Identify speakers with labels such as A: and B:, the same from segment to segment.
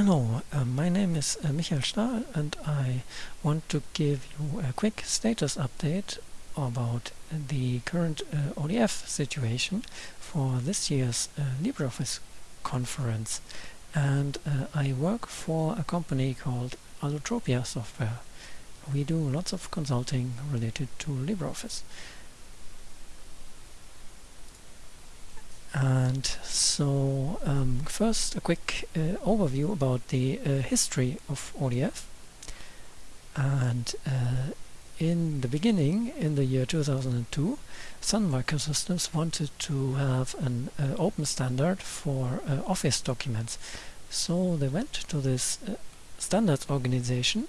A: Hello, uh, my name is uh, Michael Stahl and I want to give you a quick status update about the current uh, ODF situation for this year's uh, LibreOffice conference. And uh, I work for a company called Allotropia Software. We do lots of consulting related to LibreOffice. And so um, first a quick uh, overview about the uh, history of ODF. And uh, in the beginning, in the year 2002, Sun Microsystems wanted to have an uh, open standard for uh, Office documents. So they went to this uh, standards organization,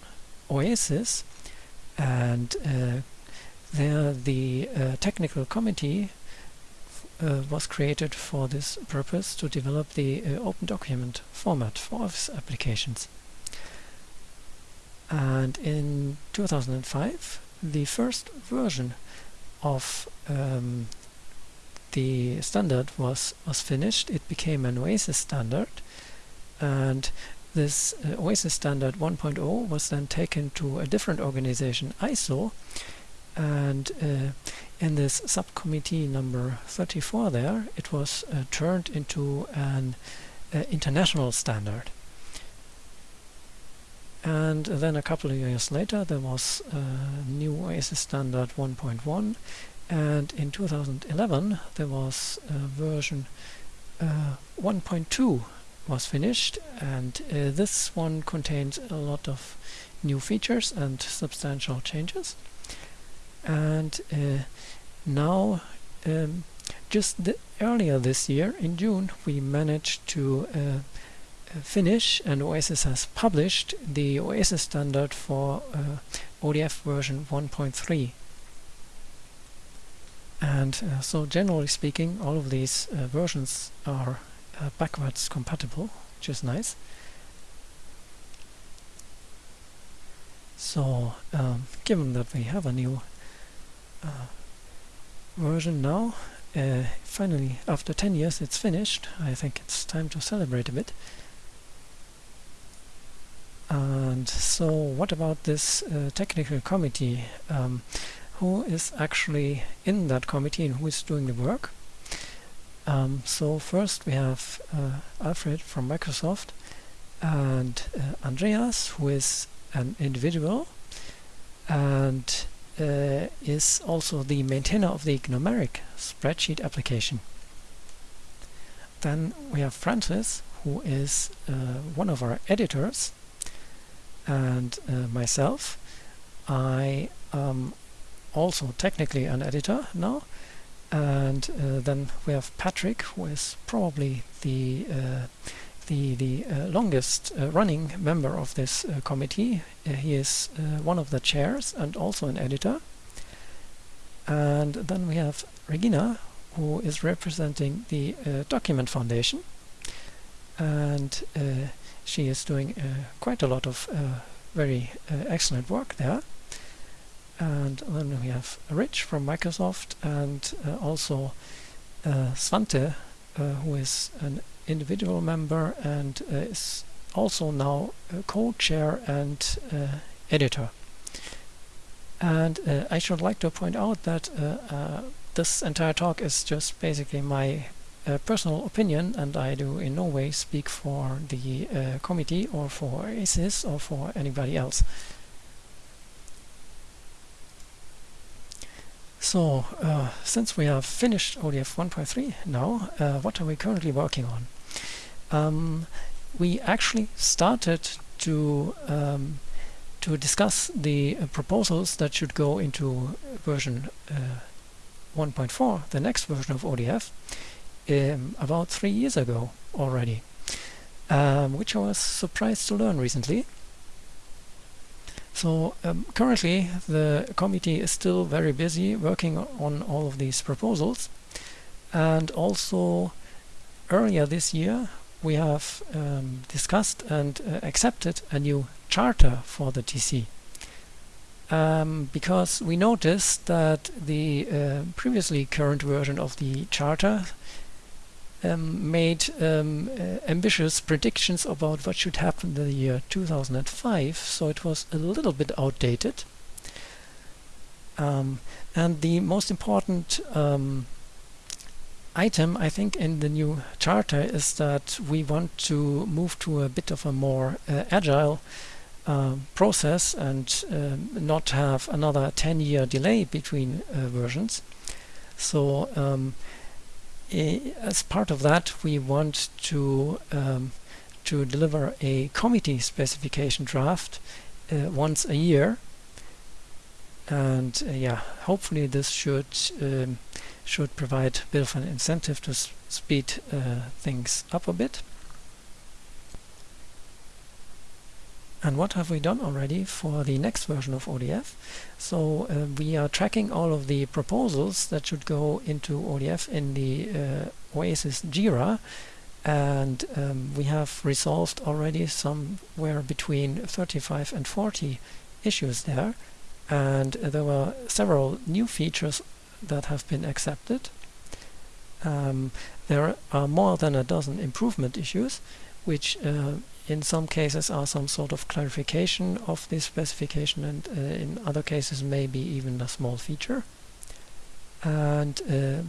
A: OASIS, and there the technical committee uh, was created for this purpose to develop the uh, open document format for Office applications. And in 2005, the first version of um, the standard was, was finished. It became an OASIS standard. And this uh, OASIS standard 1.0 was then taken to a different organization, ISO, and uh, in this subcommittee number 34 there it was uh, turned into an uh, international standard. And then a couple of years later there was a new OASIS standard 1.1 and in 2011 there was a version uh, 1.2 was finished. And uh, this one contains a lot of new features and substantial changes and uh, now um, just earlier this year in June we managed to uh, uh, finish and OASIS has published the OASIS standard for uh, ODF version 1.3 and uh, so generally speaking all of these uh, versions are backwards compatible which is nice. So um, given that we have a new uh, version now. Uh, finally, after 10 years, it's finished. I think it's time to celebrate a bit. And so what about this uh, technical committee? Um, who is actually in that committee and who is doing the work? Um, so first we have uh, Alfred from Microsoft and uh, Andreas, who is an individual, and uh, is also the maintainer of the Gnumeric spreadsheet application. Then we have Francis, who is uh, one of our editors, and uh, myself. I am also technically an editor now. And uh, then we have Patrick, who is probably the uh, the, the uh, longest uh, running member of this uh, committee. he is one of the chairs and also an editor. And then we have Regina, who is representing the Document Foundation. And she is doing quite a lot of very excellent work there and then we have Rich from Microsoft and uh, also uh, Svante uh, who is an individual member and uh, is also now co-chair and uh, editor. And uh, I should like to point out that this entire talk is just basically my uh, personal opinion and I do in no way speak for the uh, committee or for OASIS or for anybody else. So, uh, since we have finished ODF 1.3 now, what are we currently working on? Um, we actually started to um, to discuss the uh, proposals that should go into version uh, 1.4, the next version of ODF, um, about three years ago already, um, which I was surprised to learn recently. So um, currently the committee is still very busy working on all of these proposals and also earlier this year we have um, discussed and uh, accepted a new charter for the TC. Um, because we noticed that the uh, previously current version of the charter um, made um, uh, ambitious predictions about what should happen in the year 2005, so it was a little bit outdated. Um, and the most important um, item, I think, in the new charter is that we want to move to a bit of a more uh, agile uh, process and um, not have another 10 year delay between uh, versions. So um, as part of that we want to um, to deliver a committee specification draft uh, once a year and uh, yeah hopefully this should um, should provide a bit of an incentive to speed uh, things up a bit. And what have we done already for the next version of ODF? So uh, we are tracking all of the proposals that should go into ODF in the uh, Oasis Jira. And um, we have resolved already somewhere between 35 and 40 issues there. And uh, there were several new features that have been accepted. Um, there are more than a dozen improvement issues which uh, in some cases are some sort of clarification of this specification and uh, in other cases maybe even a small feature. And uh,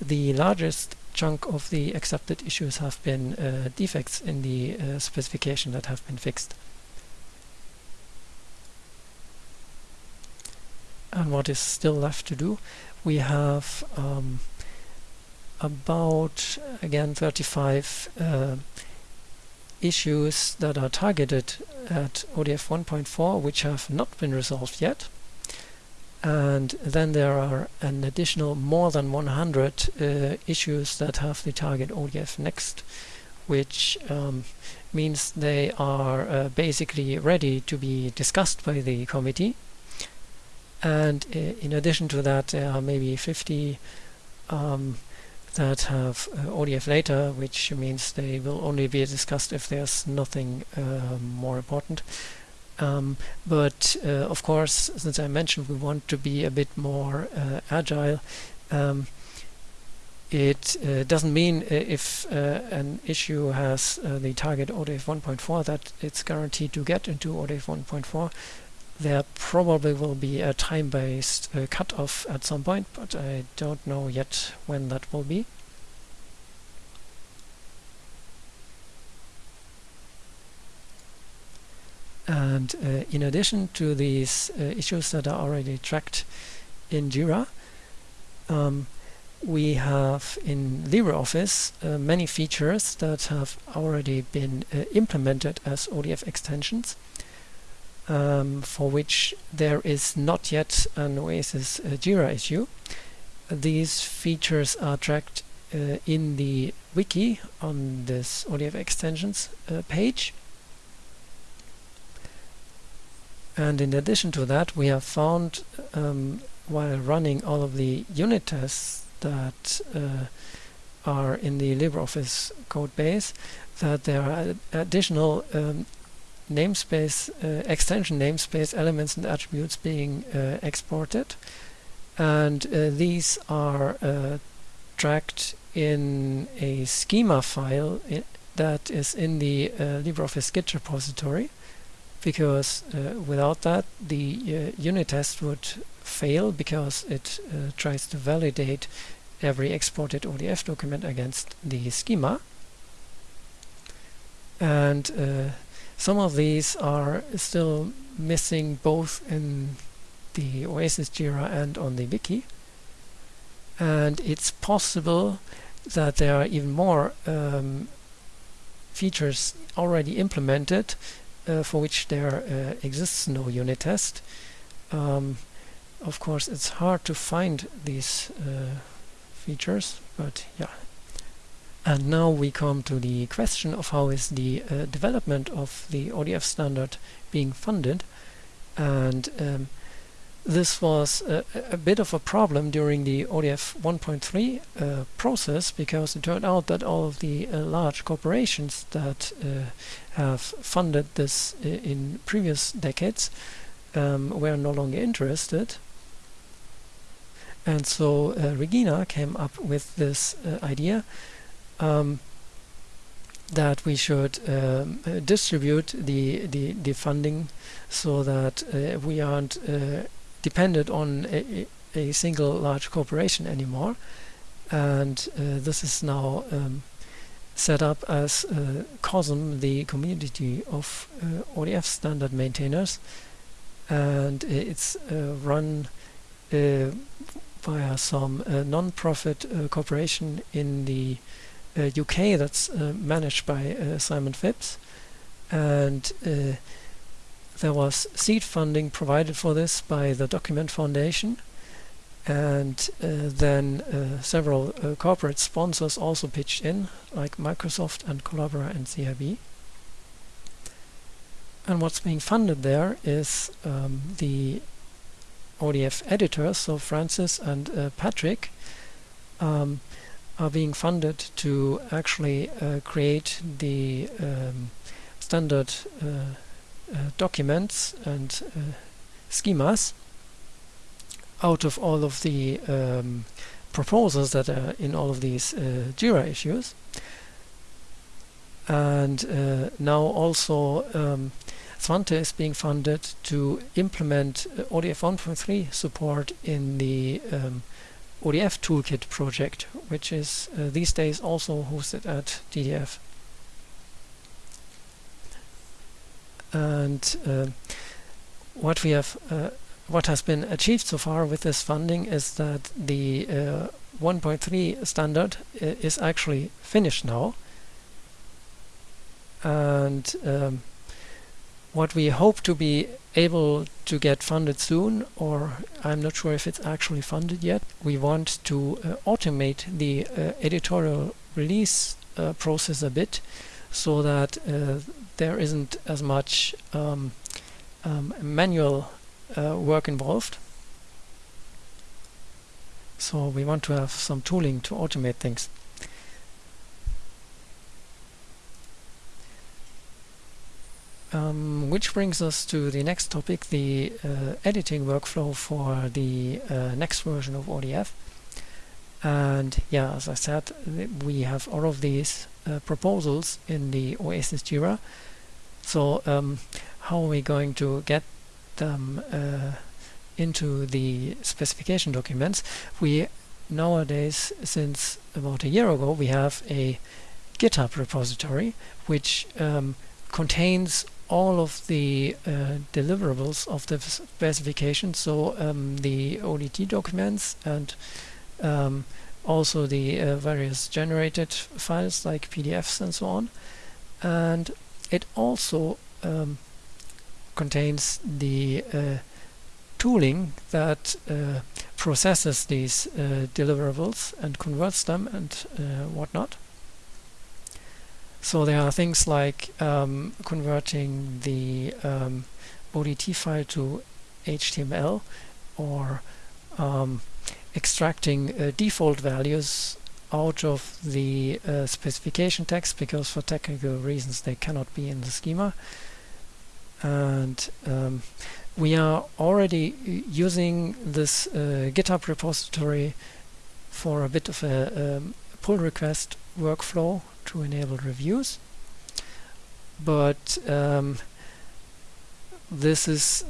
A: the largest chunk of the accepted issues have been uh, defects in the uh, specification that have been fixed. And what is still left to do? We have um, about, again, 35 uh, issues that are targeted at ODF 1.4 which have not been resolved yet and then there are an additional more than 100 uh, issues that have the target ODF next which um, means they are uh, basically ready to be discussed by the committee and uh, in addition to that there are maybe 50 um, that have uh, ODF later, which means they will only be discussed if there's nothing uh, more important. Um, but uh, of course, since I mentioned we want to be a bit more uh, agile, um, it uh, doesn't mean if an issue has the target ODF 1.4 that it's guaranteed to get into ODF 1.4 there probably will be a time-based uh, cutoff at some point, but I don't know yet when that will be. And uh, in addition to these uh, issues that are already tracked in Jira, um, we have in LibreOffice uh, many features that have already been uh, implemented as ODF extensions um, for which there is not yet an Oasis uh, Jira issue. These features are tracked uh, in the wiki on this ODF extensions uh, page. And in addition to that, we have found um, while running all of the unit tests that uh, are in the LibreOffice code base that there are additional um, namespace uh, extension namespace elements and attributes being uh, exported. And uh, these are uh, tracked in a schema file that is in the uh, LibreOffice Git repository because uh, without that the unit test would fail because it tries to validate every exported ODF document against the schema. And some of these are still missing both in the Oasis Jira and on the wiki. And it's possible that there are even more um, features already implemented uh, for which there uh, exists no unit test. Um, of course, it's hard to find these uh, features, but yeah, and now we come to the question of how is the uh, development of the ODF standard being funded. And um, this was a, a, bit of a problem during the ODF 1.3 uh, process because it turned out that all of the uh, large corporations that uh, have funded this uh, in previous decades um, were no longer interested. And so uh, Regina came up with this idea um, that we should um, distribute the, the, the funding so that uh, we aren't uh, dependent on a, a, single large corporation anymore. And uh, this is now um, set up as uh, COSM, the community of uh, ODF standard maintainers, and it's run via some non-profit corporation in the UK uh, that's uh, managed by uh, Simon Phipps. And there was seed funding provided for this by the Document Foundation. And uh, then uh, several uh, corporate sponsors also pitched in like Microsoft and Collabora and CIB and what's being funded there is um, the ODF editors so Francis and Patrick. Um, are being funded to actually uh, create the um, standard uh, uh, documents and uh, schemas out of all of the um, proposals that are in all of these Jira issues. And uh, now also um, Svante is being funded to implement ODF 1.3 support in the um, ODF Toolkit project, which is uh, these days also hosted at TDF. And uh, what we have, uh, what has been achieved so far with this funding is that the uh, 1.3 standard uh, is actually finished now. And um, what we hope to be able to get funded soon, or I'm not sure if it's actually funded yet. We want to uh, automate the uh, editorial release uh, process a bit so that uh, there isn't as much um, um, manual uh, work involved. So we want to have some tooling to automate things. Um, which brings us to the next topic, the uh, editing workflow for the uh, next version of ODF. And yeah, as I said, we have all of these uh, proposals in the Oasis Jira. So um, how are we going to get them uh, into the specification documents? We nowadays, since about a year ago, we have a GitHub repository which um, contains all of the uh, deliverables of the specification, so um, the ODT documents and um, also the uh, various generated files like PDFs and so on. And it also um, contains the uh, tooling that uh, processes these uh, deliverables and converts them and uh, whatnot. So there are things like um, converting the um, ODT file to HTML or um, extracting uh, default values out of the uh, specification text because for technical reasons they cannot be in the schema. And um, we are already using this uh, GitHub repository for a bit of a um, pull request workflow to enable reviews. But um, this is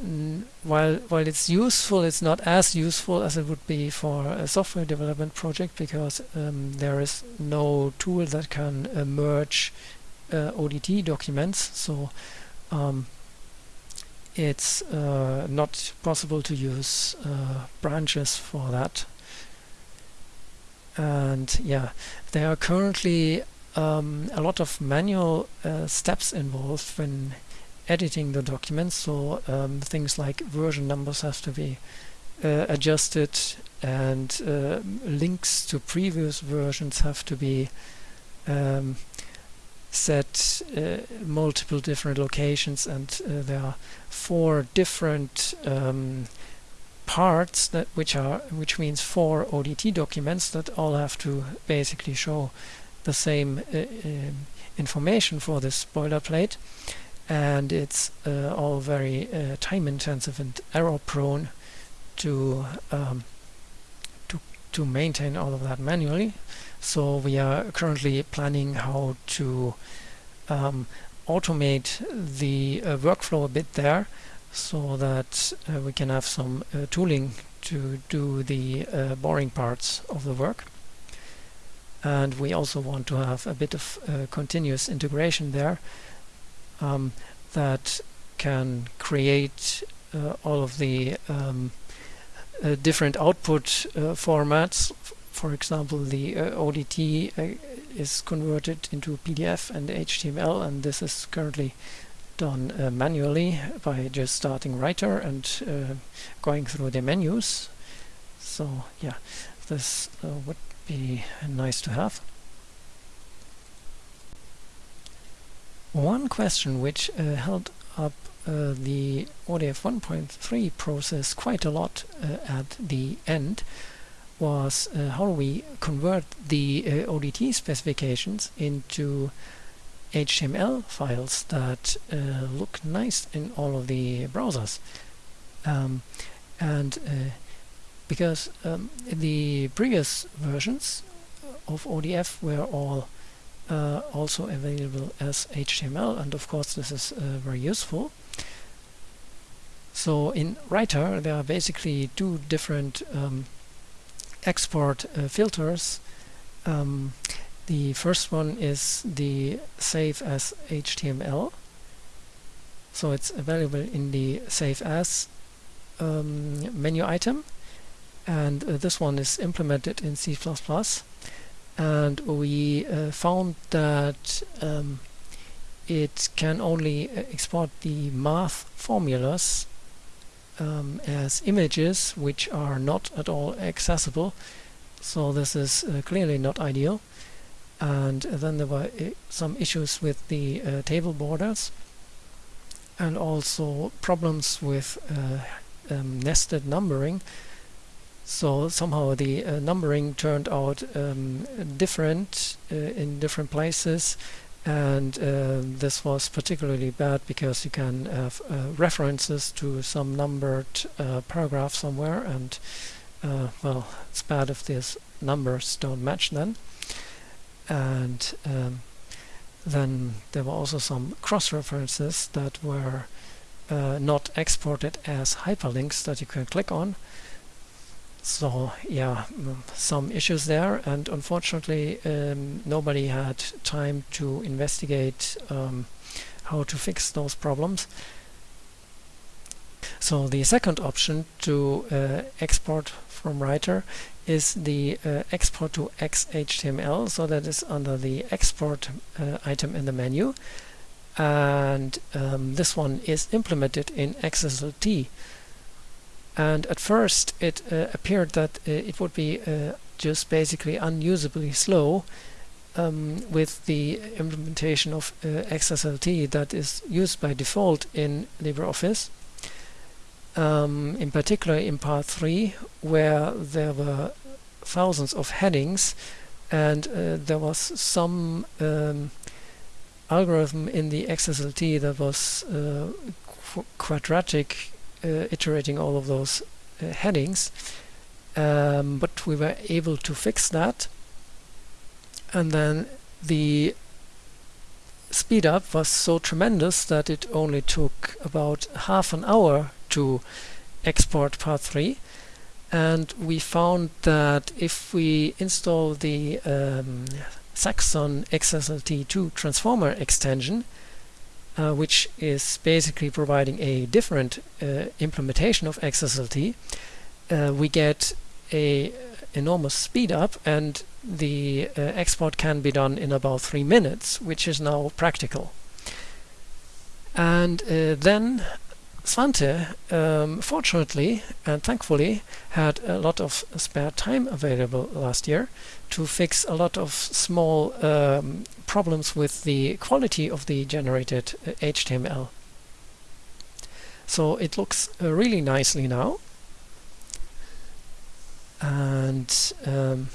A: while while it's useful it's not as useful as it would be for a software development project because um, there is no tool that can uh, merge uh, ODT documents. So um, it's uh, not possible to use uh, branches for that. And yeah there are currently um, a lot of manual uh, steps involved when editing the documents. So um, things like version numbers have to be uh, adjusted and uh, links to previous versions have to be um, set uh, multiple different locations and uh, there are four different um, parts that which are which means four ODT documents that all have to basically show the same uh, um, information for this boilerplate and it's uh, all very uh, time intensive and error prone to um, to to maintain all of that manually So we are currently planning how to um, automate the uh, workflow a bit there so that uh, we can have some uh, tooling to do the uh, boring parts of the work. And we also want to have a bit of uh, continuous integration there um, that can create uh, all of the um, different output formats for example, the uh, ODT uh, is converted into PDF and HTML, and this is currently done uh, manually by just starting Writer and uh, going through the menus. So yeah, this uh, would be nice to have. One question which uh, held up the ODF 1.3 process quite a lot at the end was uh, how do we convert the uh, ODT specifications into HTML files that uh, look nice in all of the browsers. Um, and uh, because um, the previous versions of ODF were all uh, also available as HTML and of course this is uh, very useful. So in Writer there are basically two different um, export uh, filters. Um, the first one is the save as HTML. So it's available in the save as um, menu item. And uh, this one is implemented in C++. And we uh, found that um, it can only uh, export the math formulas um, as images which are not at all accessible. So this is uh, clearly not ideal. And then there were some issues with the uh, table borders and also problems with um, nested numbering so somehow the uh, numbering turned out um, different uh, in different places. And uh, this was particularly bad because you can have uh, references to some numbered uh, paragraph somewhere. And uh, well it's bad if these numbers don't match then. And um, then there were also some cross-references that were not exported as hyperlinks that you can click on so yeah mm, some issues there and unfortunately um, nobody had time to investigate um, how to fix those problems. So the second option to uh, export from Writer is the uh, export to XHTML so that is under the export uh, item in the menu. And um, this one is implemented in XSLT and at first it uh, appeared that uh, it would be uh, just basically unusably slow um, with the implementation of uh, XSLT that is used by default in LibreOffice. Um, in particular in part 3 where there were thousands of headings and uh, there was some um, algorithm in the XSLT that was uh, qu quadratic iterating all of those uh, headings um, but we were able to fix that. And then the speed up was so tremendous that it only took about half an hour to export part 3 and we found that if we install the um, Saxon XSLT2 transformer extension uh, which is basically providing a different uh, implementation of XSLT, uh, we get a enormous speed up and the uh, export can be done in about three minutes, which is now practical. And uh, then Svante, um, fortunately and thankfully, had a lot of spare time available last year to fix a lot of small um, problems with the quality of the generated uh, HTML. So it looks uh, really nicely now. And um,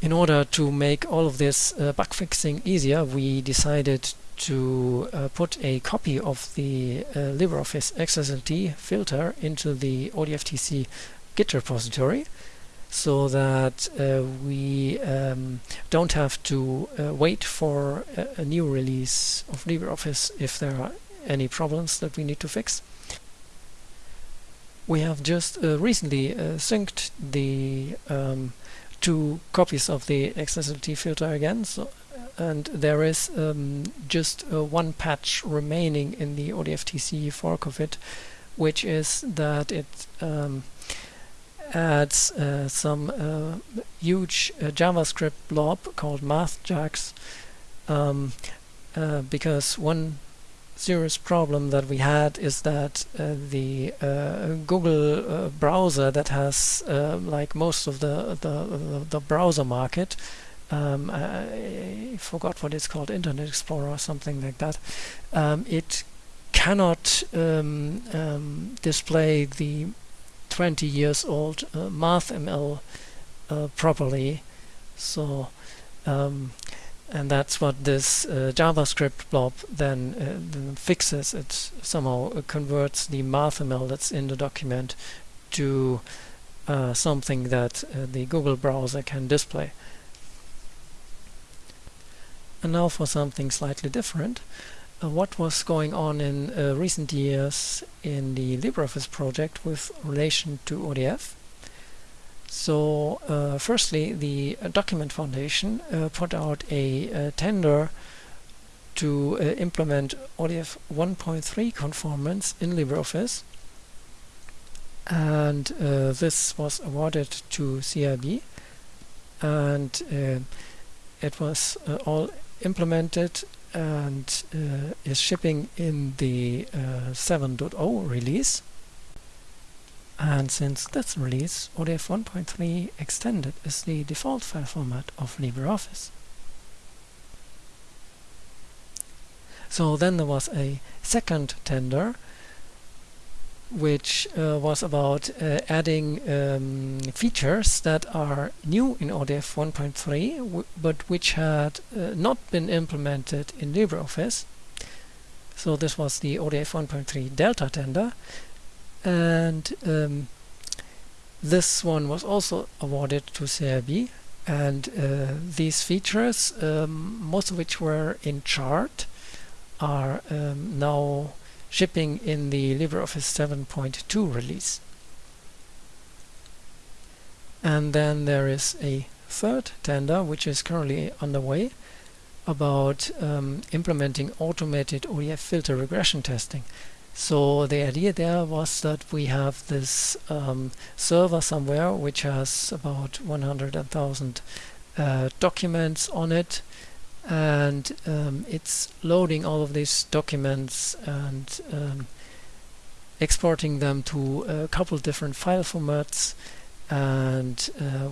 A: in order to make all of this uh, bug fixing easier, we decided to uh, put a copy of the uh, LibreOffice XSLT filter into the ODFTC Git repository. so that uh, we um, don't have to uh, wait for a, a, new release of LibreOffice if there are any problems that we need to fix. We have just uh, recently uh, synced the um, two copies of the XSLT filter again, so and there is um, just uh, one patch remaining in the ODFTC fork of it, which is that it um, adds uh, some uh, huge uh, JavaScript blob called MathJax um, uh, because one serious problem that we had is that uh, the Google browser that has like most of the, the, the browser market um, I forgot what it's called, Internet Explorer or something like that. Um, it cannot um, um display the 20 years old uh, MathML uh, properly. So, um, and that's what this uh, JavaScript blob then, uh, fixes. It somehow uh, converts the MathML that's in the document to uh, something that the Google browser can display. And now for something slightly different. Uh, what was going on in uh, recent years in the LibreOffice project with relation to ODF? So uh, firstly, the uh, Document Foundation uh, put out a, a tender to uh, implement ODF 1.3 conformance in LibreOffice. And this was awarded to CIB. And it was all implemented and uh, is shipping in the uh, 7.0 release. And since this release, ODF 1.3 Extended is the default file format of LibreOffice. So then there was a second tender which uh, was about uh, adding um, features that are new in ODF 1.3 but which had uh, not been implemented in LibreOffice. So this was the ODF 1.3 Delta tender and um, this one was also awarded to CIB and uh, these features, um, most of which were in chart, are um, now shipping in the LibreOffice 7.2 release. And then there is a third tender which is currently underway about um, implementing automated ODF filter regression testing. So the idea there was that we have this um, server somewhere which has about 100,000 uh, documents on it and um, it's loading all of these documents and um, exporting them to a couple different file formats. And uh,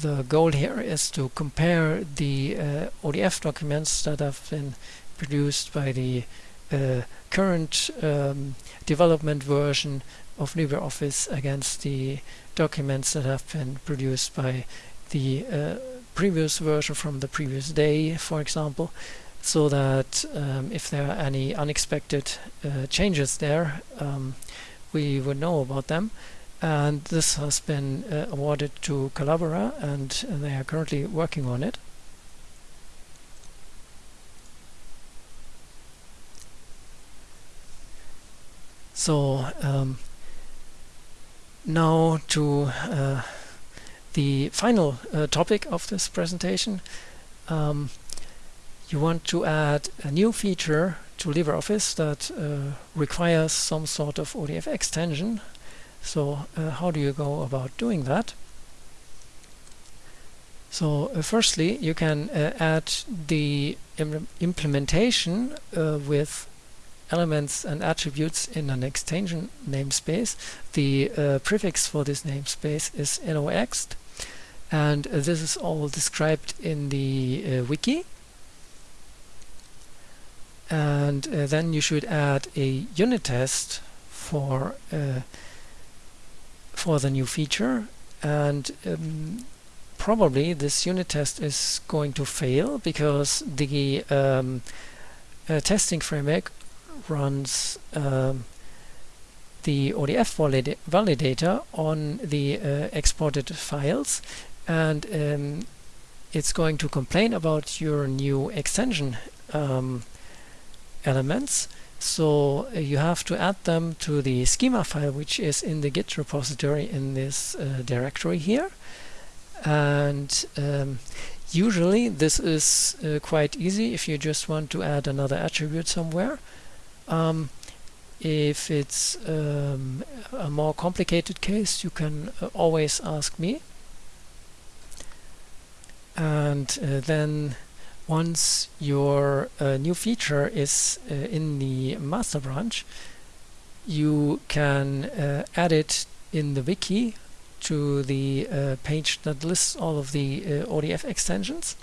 A: the goal here is to compare the uh, ODF documents that have been produced by the uh, current um, development version of LibreOffice against the documents that have been produced by the uh, previous version from the previous day, for example, so that um, if there are any unexpected uh, changes there, um, we would know about them. And this has been uh, awarded to Collabora, and they are currently working on it. So um, now to uh, the final uh, topic of this presentation. Um, you want to add a new feature to LibreOffice that uh, requires some sort of ODF extension. So uh, how do you go about doing that? So uh, firstly, you can uh, add the Im implementation uh, with elements and attributes in an extension namespace. The uh, prefix for this namespace is loext and uh, this is all described in the uh, wiki and uh, then you should add a unit test for uh, for the new feature and um, probably this unit test is going to fail because the um, uh, testing framework runs um, the ODF valid validator on the uh, exported files. And um, it's going to complain about your new extension um, elements. So uh, you have to add them to the schema file which is in the git repository in this uh, directory here. And um, usually this is uh, quite easy if you just want to add another attribute somewhere um, if it's um, a more complicated case you can uh, always ask me. And uh, then once your uh, new feature is in the master branch you can uh, add it in the wiki to the uh, page that lists all of the uh, ODF extensions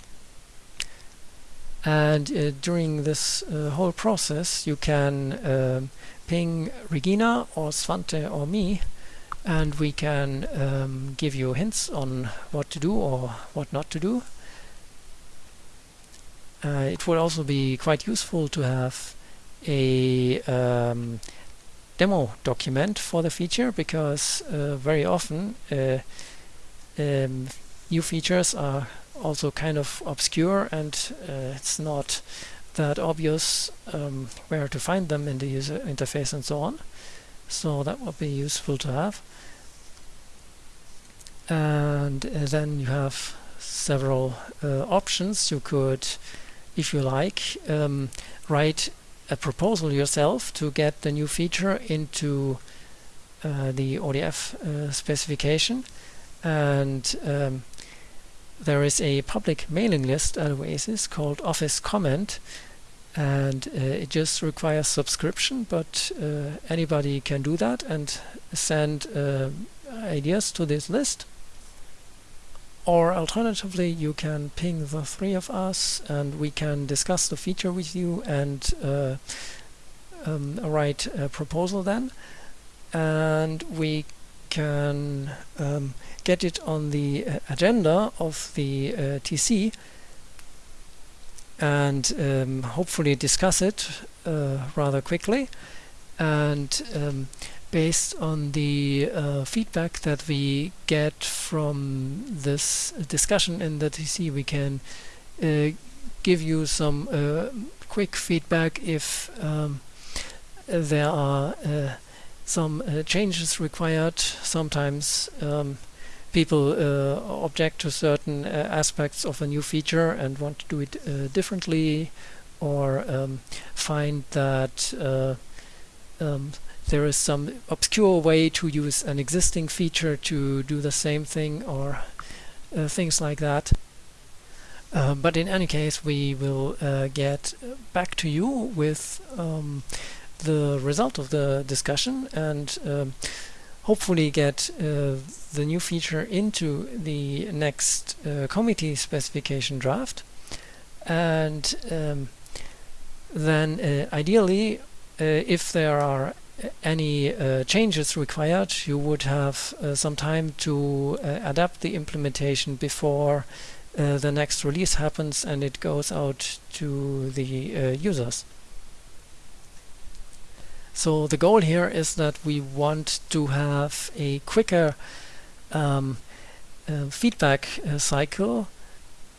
A: and during this whole process you can um, ping Regina or Svante or me and we can um, give you hints on what to do or what not to do. Uh, it would also be quite useful to have a um, demo document for the feature because uh, very often uh, um, new features are also kind of obscure and uh, it's not that obvious um, where to find them in the user interface and so on. So that would be useful to have. And uh, then you have several uh, options. You could, if you like, um, write a proposal yourself to get the new feature into uh, the ODF uh, specification and um, there is a public mailing list at Oasis called Office Comment and uh, it just requires subscription but uh, anybody can do that and send uh, ideas to this list. Or alternatively you can ping the three of us and we can discuss the feature with you and uh, um, write a proposal then. And we can um, get it on the uh, agenda of the uh, TC and um, hopefully discuss it uh, rather quickly. And um, based on the uh, feedback that we get from this discussion in the TC we can uh, give you some uh, quick feedback if um, there are some uh, changes required sometimes um, people uh, object to certain uh, aspects of a new feature and want to do it uh, differently or um, find that um, there is some obscure way to use an existing feature to do the same thing or uh, things like that. Uh, but in any case, we will uh, get back to you with um, the result of the discussion and um, hopefully get uh, the new feature into the next uh, committee specification draft and um, then uh, ideally uh, if there are any uh, changes required you would have uh, some time to adapt the implementation before the next release happens and it goes out to the users. So the goal here is that we want to have a quicker um, uh, feedback uh, cycle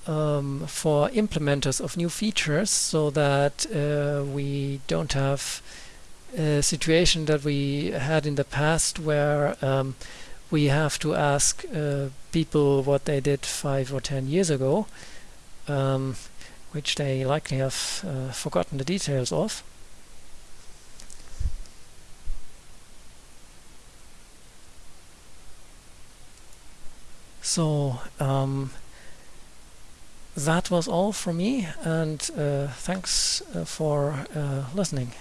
A: um, for implementers of new features so that uh, we don't have a situation that we had in the past where um, we have to ask uh, people what they did five or ten years ago um, which they likely have uh, forgotten the details of. So um, that was all from me and uh, thanks uh, for uh, listening.